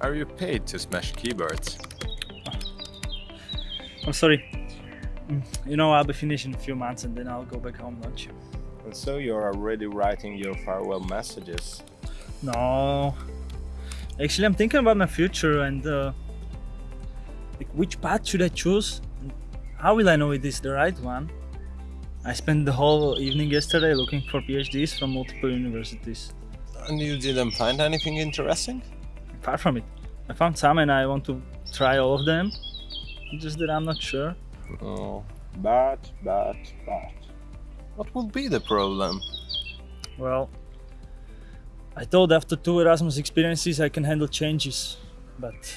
Are you paid to smash keyboards? I'm sorry. Mm, You know, I'll be finished in a few months and then I'll go back home, don't you? And so you're already writing your farewell messages. No. Actually, I'm thinking about my future and uh, like which path should I choose? How will I know it is the right one? I spent the whole evening yesterday looking for PhDs from multiple universities. And you didn't find anything interesting? Far from it. I found some and I want to try all of them. Just that I'm not sure. Oh, but, but, but. What would be the problem? Well, I thought after two Erasmus experiences I can handle changes, but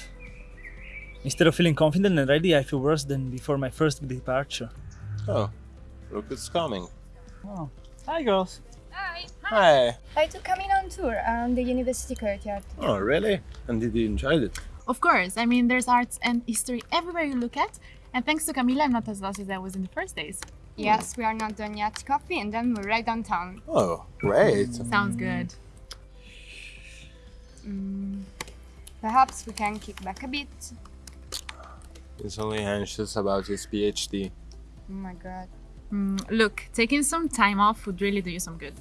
instead of feeling confident and ready, I feel worse than before my first departure. Oh, look who's coming. Oh, hi girls. Hi. Hi. I took Camille on tour on the university courtyard. Oh, really? And did you enjoy it? Of course, I mean, there's arts and history everywhere you look at. And thanks to Camila, I'm not as lost as I was in the first days. Yes, we are not done yet. Coffee and then we're right downtown. Oh, great. Sounds good. Mm. Perhaps we can kick back a bit. He's only anxious about his PhD. Oh my god. Mm, look, taking some time off would really do you some good.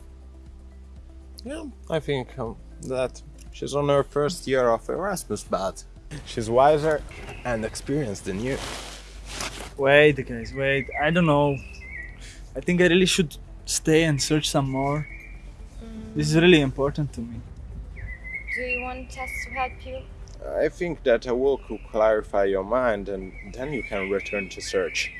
Yeah, I think um, that she's on her first year of Erasmus, but she's wiser and experienced than you. Wait, guys, wait. I don't know. I think I really should stay and search some more. This is really important to me. Do you want us to help you? I think that a walk will clarify your mind and then you can return to search.